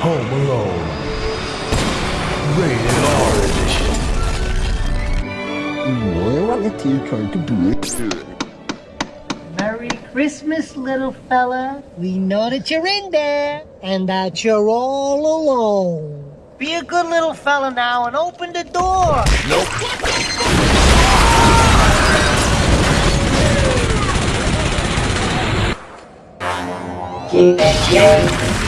Home Alone. Rated R edition. Boy, what a teacher to be. Merry Christmas, little fella. We know that you're in there and that you're all alone. Be a good little fella now and open the door. Keep it